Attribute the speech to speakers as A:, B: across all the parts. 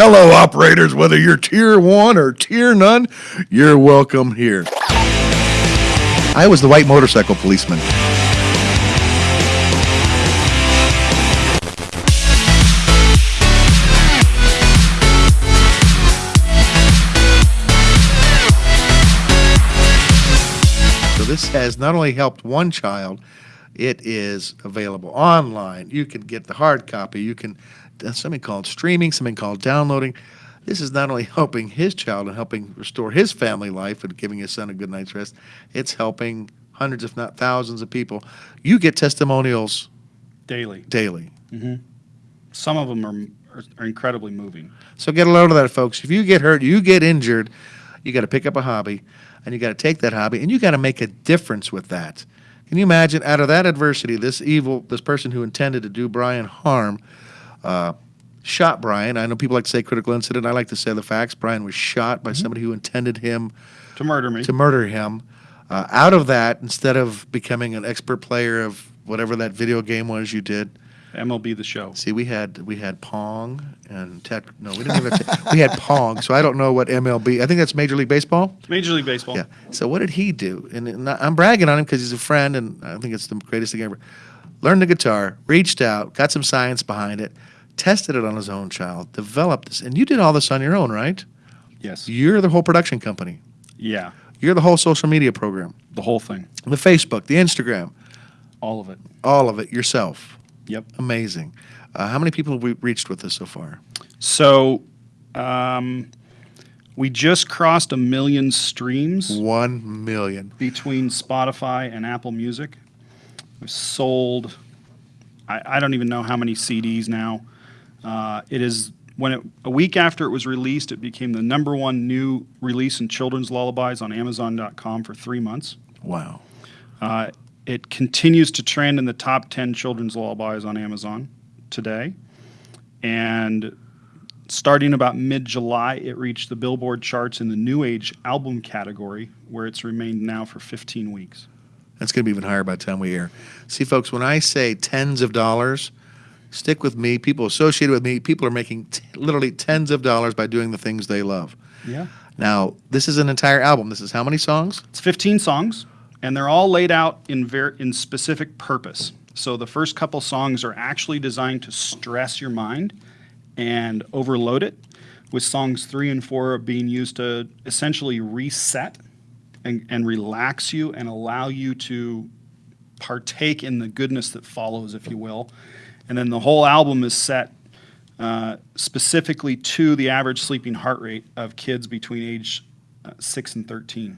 A: Hello, operators, whether you're tier one or tier none, you're welcome here. I was the white motorcycle policeman. So this has not only helped one child, it is available online. You can get the hard copy. You can Uh, something called streaming, something called downloading. This is not only helping his child and helping restore his family life and giving his son a good night's rest. It's helping hundreds, if not thousands, of people. You get testimonials
B: daily.
A: daily. Mm-hmm.
B: Some of them are, are, are incredibly moving.
A: So get a load of that, folks. If you get hurt, you get injured, you got to pick up a hobby, and you got to take that hobby, and you got to make a difference with that. Can you imagine, out of that adversity, this evil, this person who intended to do Brian harm, uh, shot Brian. I know people like to say critical incident. I like to say the facts. Brian was shot by somebody who intended him
B: To murder me.
A: to murder him. Uh, out of that, instead of becoming an expert player of whatever that video game was you did,
B: MLB the show.
A: See, we had we had Pong and Tet. No, we didn't even. Have we had Pong, so I don't know what MLB. I think that's Major League Baseball.
B: Major League Baseball.
A: Yeah. So what did he do? And, and I'm bragging on him because he's a friend, and I think it's the greatest thing ever. Learned the guitar, reached out, got some science behind it, tested it on his own child, developed this, and you did all this on your own, right?
B: Yes.
A: You're the whole production company.
B: Yeah.
A: You're the whole social media program,
B: The whole thing.
A: the Facebook, the Instagram,
B: All of it.
A: all of it yourself.
B: Yep.
A: Amazing. Uh, how many people have we reached with this so far?
B: So, um, we just crossed a million streams
A: One million.
B: between Spotify and Apple Music. We've sold, I, I don't even know how many CDs now. Uh, it is when it a week after it was released, it became the number one new release in children's lullabies on Amazon.com for three months.
A: Wow.
B: Uh, it continues to trend in the top 10 children's lullabies on Amazon today. And starting about mid July, it reached the Billboard charts in the New Age album category, where it's remained now for 15 weeks.
A: That's going to be even higher by the time we air. See, folks, when I say tens of dollars, stick with me. People associated with me, people are making t- literally tens of dollars by doing the things they love.
B: Yeah.
A: Now, this is an entire album. This is how many songs?
B: It's 15 songs, and they're all laid out in, ver- in specific purpose. So the first couple songs are actually designed to stress your mind and overload it, with songs three and four being used to essentially reset and, and relax you and allow you to partake in the goodness that follows, if you will. And then the whole album is set uh, specifically to the average sleeping heart rate of kids between age uh, six and 13.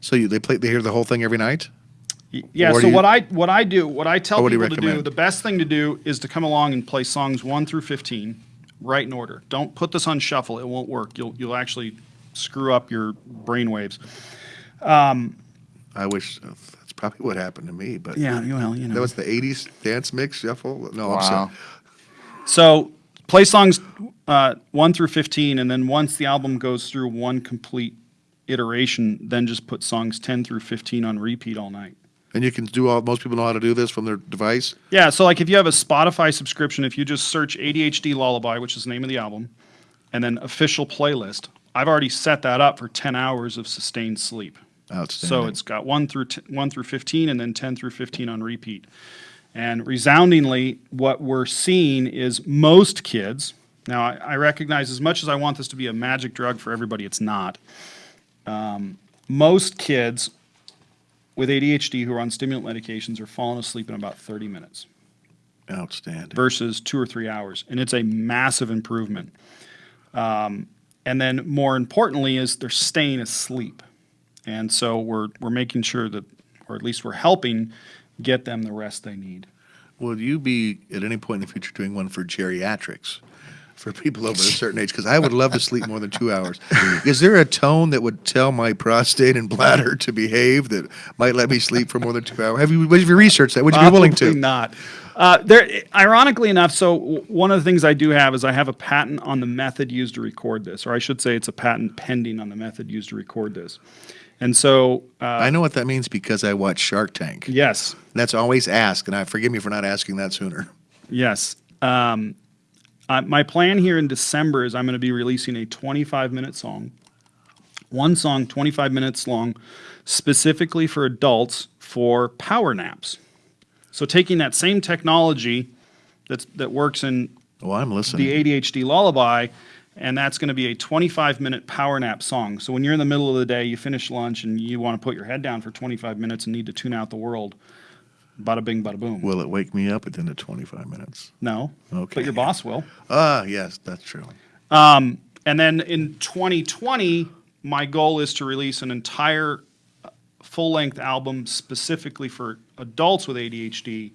A: So you, they play, they hear the whole thing every night.
B: Y- Yeah.
A: Or
B: So what I what I do, what I tell
A: Or what do
B: people to do, the best thing to do is to come along and play songs one through fifteen, right in order. Don't put this on shuffle; it won't work. You'll you'll actually screw up your brain waves.
A: I wish uh, probably what happened to me, but
B: Yeah. Well, you know.
A: that was the '80s dance mix shuffle. No, I'm
C: Wow.
A: sorry.
B: So play songs uh, one through fifteen, and then once the album goes through one complete iteration, then just put songs ten through fifteen on repeat all night.
A: And you can do all. Most people know how to do this from their device.
B: Yeah, so like if you have a Spotify subscription, if you just search ADHD Lullaby, which is the name of the album, and then official playlist, I've already set that up for 10 hours of sustained sleep.
A: Outstanding.
B: So it's got 1 through t- 1 through 15 and then 10 through 15 on repeat. And resoundingly what we're seeing is most kids, now I, I recognize as much as I want this to be a magic drug for everybody, it's not. Um, most kids with ADHD who are on stimulant medications are falling asleep in about 30 minutes
A: outstanding.
B: versus two or three hours, and it's a massive improvement. Um, and then, more importantly, is they're staying asleep, and so we're we're making sure that, or at least we're helping get them the rest they need.
A: Will you be at any point in the future doing one for geriatrics? For people over a certain age, because I would love to sleep more than two hours. Is there a tone that would tell my prostate and bladder to behave that might let me sleep for more than two hours? Have you, have you researched that? Would you be willing
B: Probably
A: to?
B: not. Uh, there, ironically enough, so one of the things I do have is I have a patent on the method used to record this, or I should say, it's a patent pending on the method used to record this. And so, uh,
A: I know what that means because I watch Shark Tank.
B: yes,
A: That's always asked, and I forgive me for not asking that sooner.
B: Yes. Um, my plan here in December is I'm going to be releasing a 25 minute song, one song, 25 minutes long, specifically for adults for power naps. So taking that same technology that's, that works in
A: Oh, I'm listening.
B: the ADHD lullaby, and that's going to be a 25 minute power nap song. So when you're in the middle of the day, you finish lunch, and you want to put your head down for 25 minutes and need to tune out the world, bada bing, bada boom.
A: Will it wake me up within the 25 minutes?
B: no,
A: Okay.
B: but your boss will.
A: Ah, yes, that's true.
B: Um, and then in 2020, my goal is to release an entire full length album specifically for adults with ADHD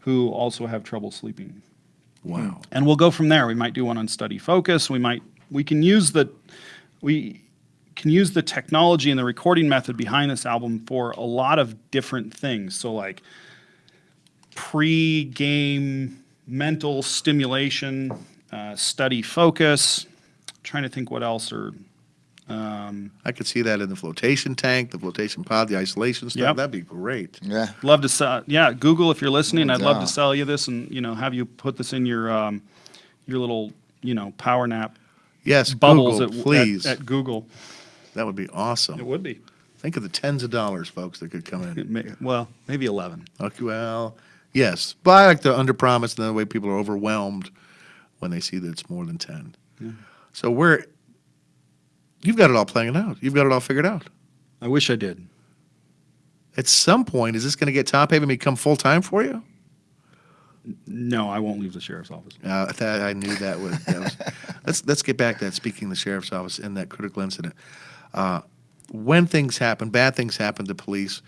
B: who also have trouble sleeping.
A: Wow.
B: and we'll go from there. We might do one on study focus. We might we can use the we can use the technology and the recording method behind this album for a lot of different things. So like pre-game mental stimulation, uh, study focus. trying to think what else or
A: I could see that in the flotation tank, the flotation pod, the isolation stuff.
B: Yep.
A: That'd be great.
C: Yeah.
B: love to sell. Yeah, Google if you're listening.
C: No
B: I'd love to sell you this and you know have you put this in your um, your little you know power nap
A: Yes,
B: bubbles
A: Google,
B: at,
A: please.
B: at, at Google.
A: that would be awesome.
B: It would be.
A: Think of the tens of dollars, folks, that could come in.
B: It may, well, maybe 11.
A: Okay, well, yes, but I like to underpromise, and the way people are overwhelmed when they see that it's more than ten. Yeah. So we're, you've got it all planned out. You've got it all figured out.
B: I wish I did.
A: At some point, is this going to get top heavy and become full time for you?
B: No, I won't leave the sheriff's office.
A: Uh, that, I knew that would. That was, let's let's get back to that. Speaking of the sheriff's office and that critical incident, uh, when things happen, bad things happen to police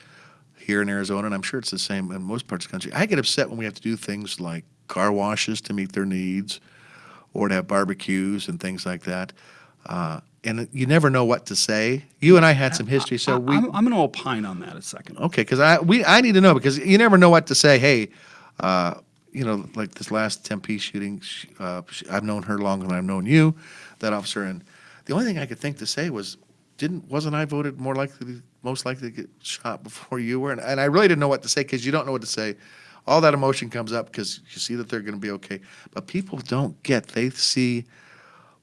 A: here in Arizona, and I'm sure it's the same in most parts of the country. I get upset when we have to do things like car washes to meet their needs, or to have barbecues and things like that. Uh, and you never know what to say. You and I had some history, so we
B: am I'm going to opine on that a second.
A: Okay, because I we I need to know because you never know what to say. Hey, uh, you know, like this last Tempe shooting, sh- uh, sh- I've known her longer than I've known you, that officer, and the only thing I could think to say was, didn't wasn't I voted more likely, to, most likely to get shot before you were, and, and I really didn't know what to say because you don't know what to say. All that emotion comes up because you see that they're going to be okay, but people don't get. They see,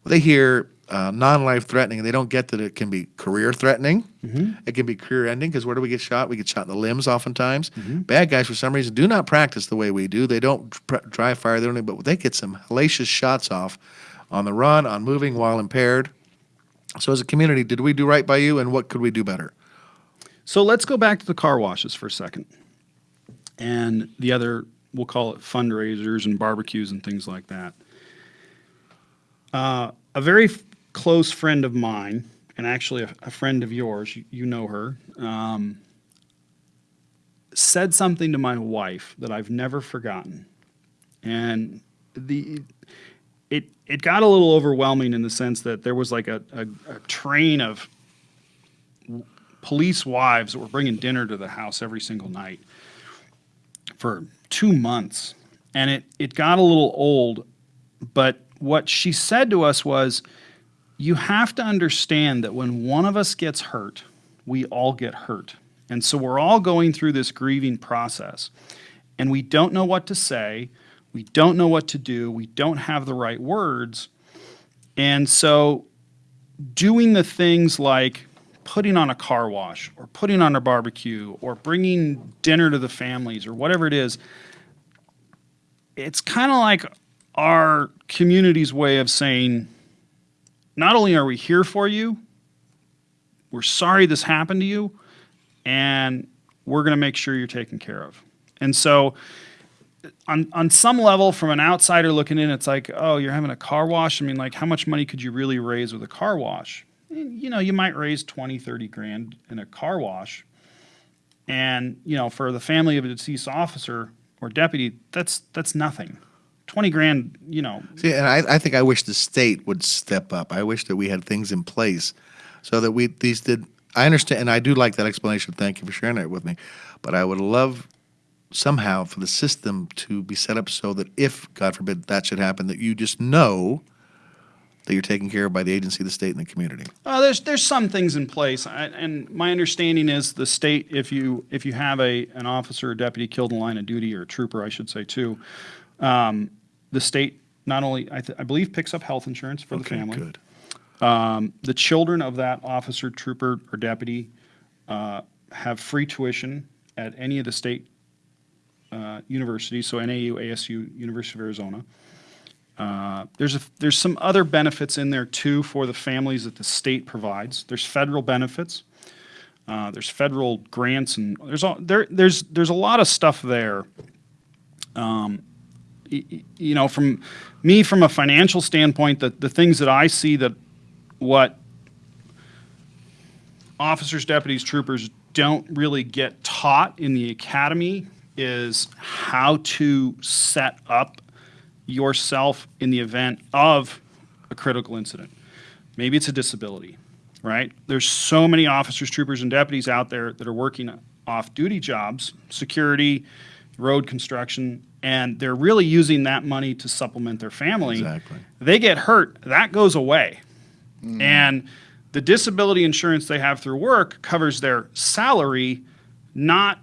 A: they hear uh, non-life threatening, and they don't get that it can be career threatening. It can be career ending because where do we get shot? We get shot in the limbs oftentimes. Bad guys, for some reason, do not practice the way we do. They don't dry fire. They don't. But they get some hellacious shots off on the run, on moving while impaired. So, as a community, did we do right by you, and what could we do better?
B: So let's go back to the car washes for a second. And the other, we'll call it fundraisers and barbecues and things like that. Uh, a very close friend of mine, and actually a, a friend of yours, you, you know her, um, said something to my wife that I've never forgotten. And the it it got a little overwhelming in the sense that there was like a, a, a train of police wives that were bringing dinner to the house every single night for two months. And it, it got a little old. But what she said to us was, you have to understand that when one of us gets hurt, we all get hurt. And so we're all going through this grieving process. And we don't know what to say. We don't know what to do. We don't have the right words. And so doing the things like putting on a car wash or putting on a barbecue or bringing dinner to the families or whatever it is, it's kind of like our community's way of saying, not only are we here for you, we're sorry this happened to you, and we're going to make sure you're taken care of. And so, on on some level, from an outsider looking in, it's like, oh, you're having a car wash. I mean, like, how much money could you really raise with a car wash? You know, you might raise 20, 30 grand in a car wash. And, you know, for the family of a deceased officer or deputy, that's that's nothing. 20 grand, you know,
A: See, and I, I think I wish the state would step up. I wish that we had things in place so that we these did. I understand, and I do like that explanation. Thank you for sharing that with me. But I would love somehow for the system to be set up so that if, God forbid, that should happen, that you just know that you're taken care of by the agency, the state, and the community.
B: Uh, there's there's some things in place, I, and my understanding is the state, if you if you have a an officer or deputy killed in line of duty or a trooper, I should say too, um, the state not only I, th- I believe picks up health insurance for the
A: Okay,
B: family.
A: good.
B: The children of that officer, trooper, or deputy uh, have free tuition at any of the state uh, universities, so NAU, ASU, University of Arizona. Uh, there's a, there's some other benefits in there too for the families that the state provides. There's federal benefits. Uh, there's federal grants and there's all, there there's there's a lot of stuff there. Um, you know, from me from a financial standpoint, the the things that I see that what officers, deputies, troopers don't really get taught in the academy is how to set up yourself in the event of a critical incident. Maybe it's a disability, right? There's so many officers, troopers, and deputies out there that are working off duty jobs, security, road construction, and they're really using that money to supplement their family.
A: Exactly.
B: They get hurt, that goes away. Mm-hmm. And the disability insurance they have through work covers their salary, not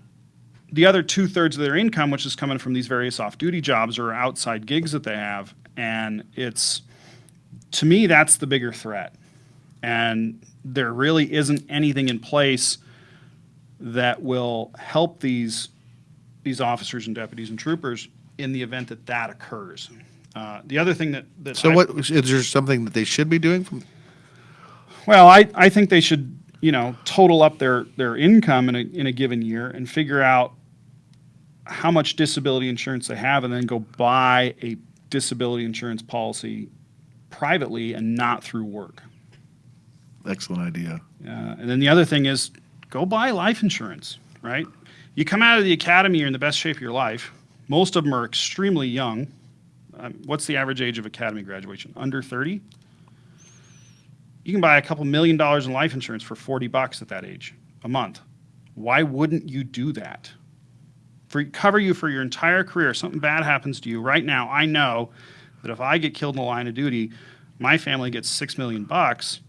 B: the other two thirds of their income, which is coming from these various off duty jobs or outside gigs that they have. And it's, to me, that's the bigger threat. And there really isn't anything in place that will help these, these officers and deputies and troopers in the event that that occurs. Uh, the other thing that, that
A: So
B: I-
A: what, is there something that they should be doing from,
B: Well, I, I think they should, you know, total up their, their income in a, in a given year and figure out how much disability insurance they have and then go buy a disability insurance policy privately and not through work.
A: excellent idea.
B: Uh, and then the other thing is go buy life insurance, right? You come out of the academy, you're in the best shape of your life. Most of them are extremely young. Um, what's the average age of academy graduation? Under 30? You can buy a couple million dollars in life insurance for 40 bucks at that age a month. Why wouldn't you do that? For cover you for your entire career. Something bad happens to you right now. I know that if I get killed in the line of duty, my family gets 6 million bucks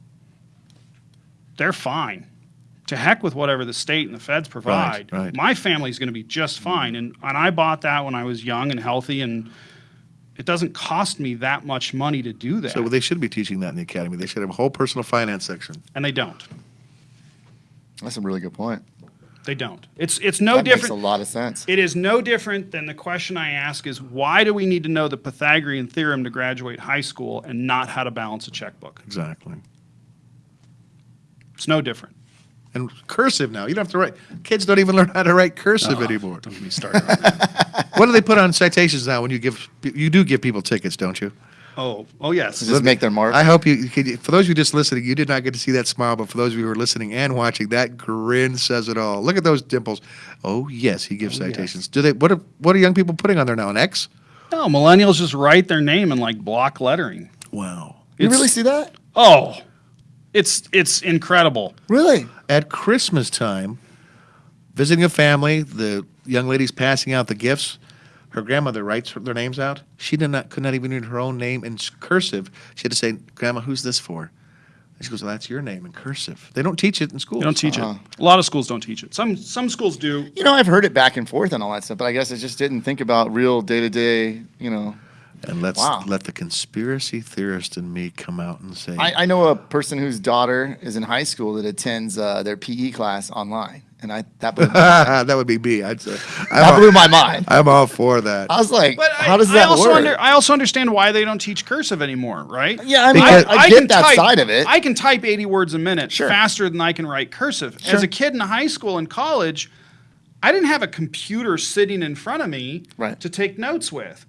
B: they're fine. To heck with whatever the state and the feds provide.
A: right.
B: My family's going to be just fine. And, and I bought that when I was young and healthy, and it doesn't cost me that much money to do that.
A: So they should be teaching that in the academy. They should have a whole personal finance section.
B: and they don't.
C: That's a really good point.
B: They don't. It's it's no
C: that
B: different.
C: makes a lot of sense.
B: It is no different than the question I ask is why do we need to know the Pythagorean theorem to graduate high school and not how to balance a checkbook?
A: Exactly.
B: It's no different.
A: And cursive now. You don't have to write. Kids don't even learn how to write cursive uh-huh. anymore.
B: Don't get me started. on that.
A: What do they put on citations now when you give, you do give people tickets, don't you?
B: oh, oh yes.
C: Just make their mark.
A: I hope you, you- for those of you just listening, you did not get to see that smile, but for those of you who are listening and watching, that grin says it all. Look at those dimples. Oh, yes, he gives
B: Oh, yes.
A: citations. Do they, what are, what are young people putting on there now? An X?
B: No, millennials just write their name in like block lettering.
A: Wow.
C: you
B: It's-
C: really see that?
B: Oh, it's it's incredible.
C: Really?
A: At Christmas time, visiting a family, the young lady's passing out the gifts. Her grandmother writes their names out. She did not, could not even read her own name in cursive. She had to say, "Grandma, who's this for?" And she goes, "Well, that's your name in cursive." They don't teach it in school.
B: They don't teach
C: Uh-huh.
B: it. A lot of schools don't teach it. Some some schools do.
C: You know, I've heard it back and forth and all that stuff, but I guess I just didn't think about real day to day. You know,
A: And let's
C: Wow.
A: let the conspiracy theorist in me come out and say,
C: I, I know a person whose daughter is in high school that attends uh, their PE class online, and I that blew, that
A: that would be me. I'd say, I'm,
C: blew
A: all,
C: my mind.
A: I'm all for that.
C: I was like,
B: But
C: how
B: I,
C: does
B: I
C: that
B: also
C: work?
B: Under, I also understand why they don't teach cursive anymore, right?
C: yeah, I mean,
A: Because-
C: I, I, get
B: can
C: that
B: type-
C: side of it.
B: I can type 80 words a minute
C: Sure.
B: faster than I can write cursive. As a kid in high school and college, I didn't have a computer sitting in front of me
C: Right.
B: to take notes with.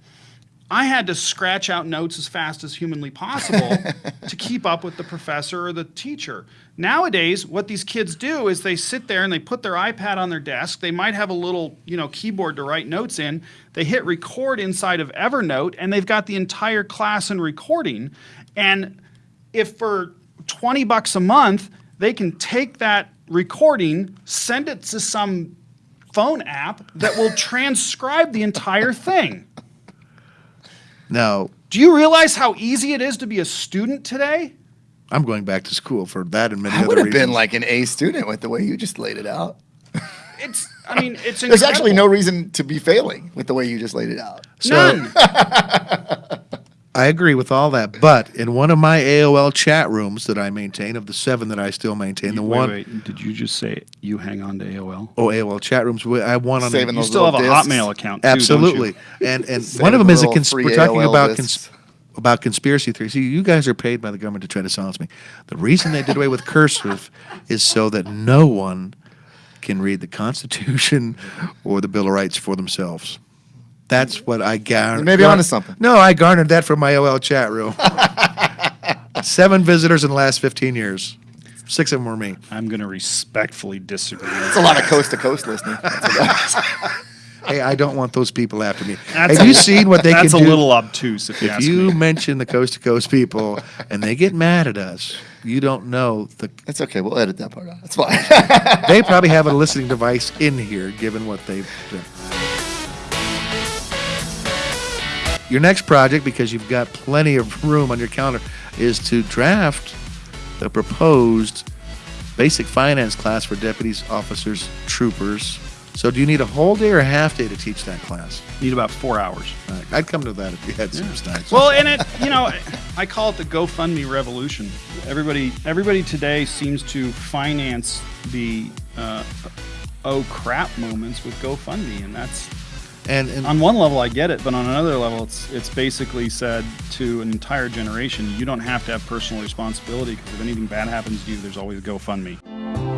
B: I had to scratch out notes as fast as humanly possible to keep up with the professor or the teacher. Nowadays, what these kids do is they sit there and they put their iPad on their desk. They might have a little, you know, keyboard to write notes in. They hit record inside of Evernote and they've got the entire class in recording. And if for 20 bucks a month, they can take that recording, send it to some phone app that will transcribe the entire thing.
A: Now,
B: Do you realize how easy it is to be a student today?
A: I'm going back to school for that and many
C: I
A: other
C: would have
A: reasons.
C: been like an A student with the way you just laid it out.
B: It's, I mean, it's
C: There's actually no reason to be failing with the way you just laid it out.
A: So-
B: None.
A: I agree with all that, but in one of my AOL chat rooms that I maintain, of the seven that I still maintain, the
B: wait,
A: one
B: wait, did you just say you hang on to AOL?
A: oh AOL chat rooms, we- I have one on
C: Saving
B: You
C: those
B: still have a
C: little discs.
B: Hotmail account, too, don't you?
A: absolutely, and and
C: Saving
A: one of them is a
C: little
A: cons-
C: free
A: we're talking
C: AOL
A: about
C: discs.
A: cons- about conspiracy theories. See, you guys are paid by the government to try to silence me. The reason they did away with cursive is so that no one can read the Constitution or the Bill of Rights for themselves. That's what I garnered.
C: Maybe may be onto something.
A: No, I garnered that from my AOL chat room. Seven visitors in the last 15 years. Six of them were me.
B: I'm going to respectfully disagree.
C: It's a lot of coast to coast listening.
A: Hey, I don't want those people after me.
B: That's
A: Have
B: a-
A: you seen what they can do?
B: That's a little obtuse, if you
A: if
B: ask
A: you
B: me.
A: mention the coast to coast people and they get mad at us, you don't know the.
C: It's okay. We'll edit that part out. That's fine.
A: They probably have a listening device in here, given what they've done. Your next project, because you've got plenty of room on your calendar, is to draft the proposed basic finance class for deputies, officers, troopers. So, do you need a whole day or a half day to teach that class?
B: Need about four hours.
A: I'd come to that if you had some time.
B: Well, and it, you know, I call it the GoFundMe revolution. Everybody, everybody today seems to finance the uh, oh crap moments with GoFundMe, and that's
A: and, and
B: on one level I get it, but on another level, it's it's basically said to an entire generation, you don't have to have personal responsibility because if anything bad happens to you, there's always GoFundMe.